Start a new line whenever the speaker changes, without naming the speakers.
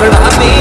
But I mean